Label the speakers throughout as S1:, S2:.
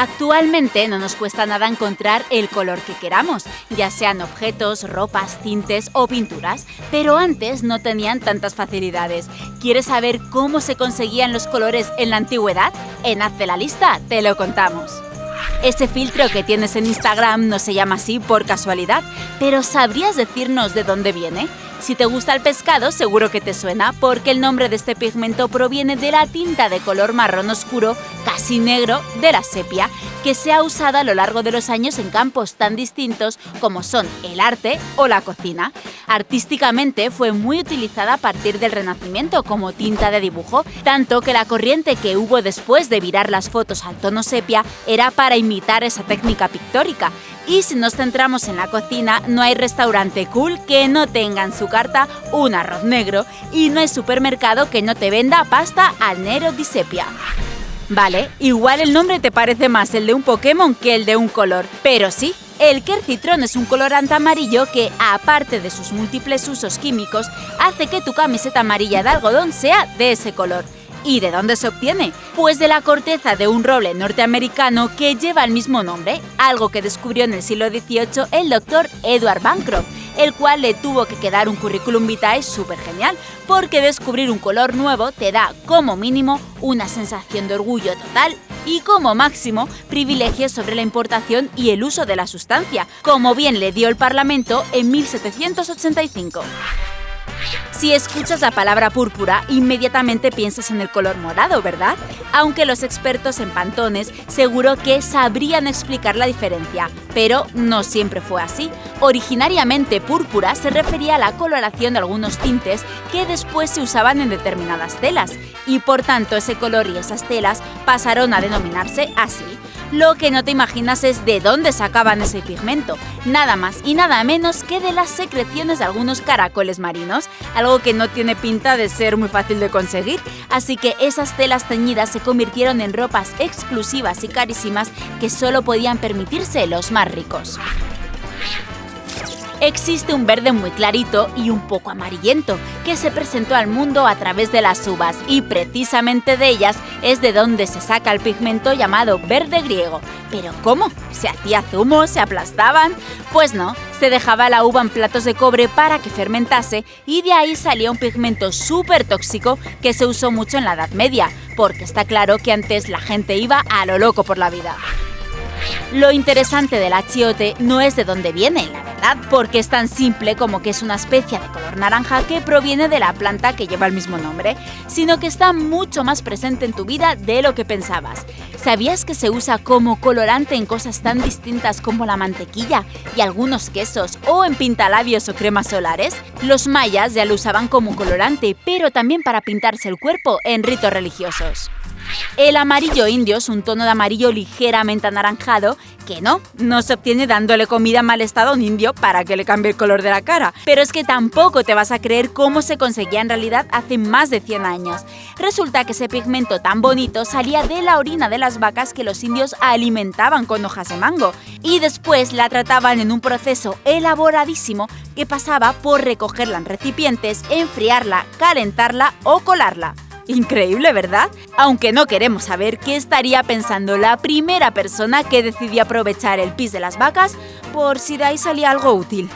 S1: Actualmente no nos cuesta nada encontrar el color que queramos, ya sean objetos, ropas, tintes o pinturas, pero antes no tenían tantas facilidades. ¿Quieres saber cómo se conseguían los colores en la antigüedad? En Hazte la lista te lo contamos. Ese filtro que tienes en Instagram no se llama así por casualidad, pero ¿sabrías decirnos de dónde viene? Si te gusta el pescado, seguro que te suena, porque el nombre de este pigmento proviene de la tinta de color marrón oscuro, casi negro, de la sepia, que se ha usado a lo largo de los años en campos tan distintos como son el arte o la cocina. Artísticamente fue muy utilizada a partir del Renacimiento como tinta de dibujo, tanto que la corriente que hubo después de virar las fotos al tono sepia era para imitar esa técnica pictórica. Y si nos centramos en la cocina, no hay restaurante cool que no tenga en su carta un arroz negro y no hay supermercado que no te venda pasta al nero di sepia. Vale, igual el nombre te parece más el de un Pokémon que el de un color, pero sí, el Quercitrón es un colorante amarillo que, aparte de sus múltiples usos químicos, hace que tu camiseta amarilla de algodón sea de ese color. ¿Y de dónde se obtiene? Pues de la corteza de un roble norteamericano que lleva el mismo nombre, algo que descubrió en el siglo XVIII el doctor Edward Bancroft, el cual le tuvo que quedar un currículum vitae súper genial, porque descubrir un color nuevo te da como mínimo una sensación de orgullo total y como máximo privilegios sobre la importación y el uso de la sustancia, como bien le dio el Parlamento en 1785. Si escuchas la palabra púrpura, inmediatamente piensas en el color morado, ¿verdad? Aunque los expertos en pantones seguro que sabrían explicar la diferencia, pero no siempre fue así. Originariamente púrpura se refería a la coloración de algunos tintes que después se usaban en determinadas telas, y por tanto ese color y esas telas pasaron a denominarse así. Lo que no te imaginas es de dónde sacaban ese pigmento, nada más y nada menos que de las secreciones de algunos caracoles marinos, algo que no tiene pinta de ser muy fácil de conseguir, así que esas telas teñidas se convirtieron en ropas exclusivas y carísimas que solo podían permitirse los más ricos. Existe un verde muy clarito y un poco amarillento que se presentó al mundo a través de las uvas y precisamente de ellas es de donde se saca el pigmento llamado verde griego. ¿Pero cómo? ¿Se hacía zumo? ¿Se aplastaban? Pues no, se dejaba la uva en platos de cobre para que fermentase y de ahí salía un pigmento súper tóxico que se usó mucho en la Edad Media, porque está claro que antes la gente iba a lo loco por la vida. Lo interesante del achiote no es de dónde viene, la verdad, porque es tan simple como que es una especie de color naranja que proviene de la planta que lleva el mismo nombre, sino que está mucho más presente en tu vida de lo que pensabas. ¿Sabías que se usa como colorante en cosas tan distintas como la mantequilla y algunos quesos o en pintalabios o cremas solares? Los mayas ya lo usaban como colorante, pero también para pintarse el cuerpo en ritos religiosos. El amarillo indio es un tono de amarillo ligeramente anaranjado que no, no se obtiene dándole comida en mal estado a un indio para que le cambie el color de la cara. Pero es que tampoco te vas a creer cómo se conseguía en realidad hace más de 100 años. Resulta que ese pigmento tan bonito salía de la orina de las vacas que los indios alimentaban con hojas de mango y después la trataban en un proceso elaboradísimo que pasaba por recogerla en recipientes, enfriarla, calentarla o colarla. Increíble, ¿verdad? Aunque no queremos saber qué estaría pensando la primera persona que decidió aprovechar el pis de las vacas por si de ahí salía algo útil.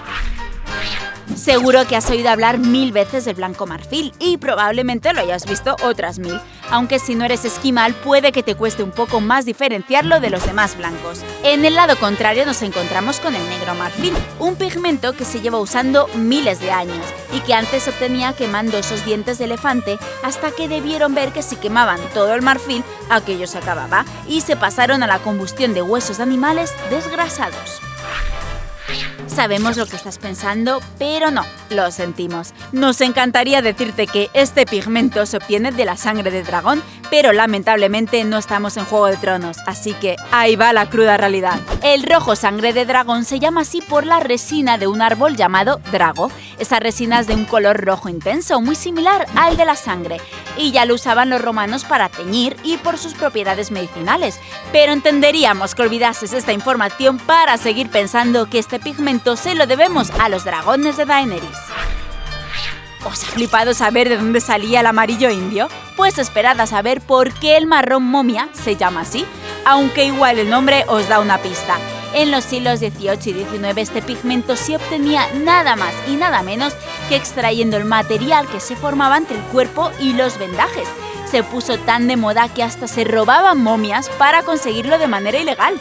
S1: Seguro que has oído hablar mil veces del blanco marfil y probablemente lo hayas visto otras mil, aunque si no eres esquimal puede que te cueste un poco más diferenciarlo de los demás blancos. En el lado contrario nos encontramos con el negro marfil, un pigmento que se lleva usando miles de años y que antes obtenía quemando esos dientes de elefante hasta que debieron ver que si quemaban todo el marfil, aquello se acababa y se pasaron a la combustión de huesos de animales desgrasados. Sabemos lo que estás pensando, pero no, lo sentimos. Nos encantaría decirte que este pigmento se obtiene de la sangre de dragón, pero lamentablemente no estamos en Juego de Tronos, así que ahí va la cruda realidad. El rojo sangre de dragón se llama así por la resina de un árbol llamado drago. Esa resina es de un color rojo intenso, muy similar al de la sangre, y ya lo usaban los romanos para teñir y por sus propiedades medicinales. Pero entenderíamos que olvidases esta información para seguir pensando que este pigmento se lo debemos a los dragones de Daenerys. ¿Os ha flipado saber de dónde salía el amarillo indio? Pues esperad a saber por qué el marrón momia se llama así. aunque igual el nombre os da una pista. En los siglos XVIII y XIX este pigmento se obtenía nada más y nada menos que extrayendo el material que se formaba entre el cuerpo y los vendajes. Se puso tan de moda que hasta se robaban momias para conseguirlo de manera ilegal.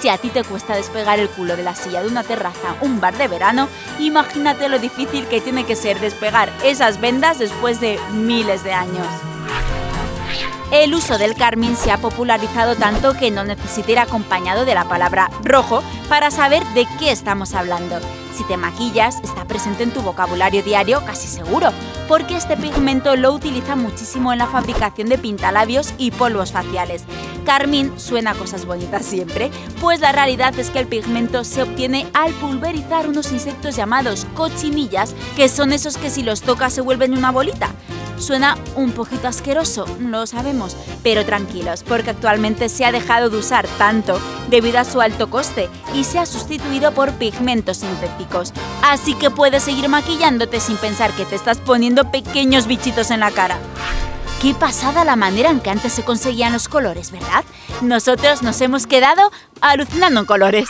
S1: Si a ti te cuesta despegar el culo de la silla de una terraza un bar de verano, imagínate lo difícil que tiene que ser despegar esas vendas después de miles de años. El uso del carmín se ha popularizado tanto que no necesita ir acompañado de la palabra rojo para saber de qué estamos hablando. Si te maquillas, está presente en tu vocabulario diario casi seguro, porque este pigmento lo utiliza muchísimo en la fabricación de pintalabios y polvos faciales. Carmín suena a cosas bonitas siempre, pues la realidad es que el pigmento se obtiene al pulverizar unos insectos llamados cochinillas, que son esos que si los tocas se vuelven una bolita. Suena un poquito asqueroso, lo sabemos, pero tranquilos, porque actualmente se ha dejado de usar tanto debido a su alto coste y se ha sustituido por pigmentos sintéticos. Así que puedes seguir maquillándote sin pensar que te estás poniendo pequeños bichitos en la cara. Qué pasada la manera en que antes se conseguían los colores, ¿verdad? Nosotros nos hemos quedado alucinando en colores.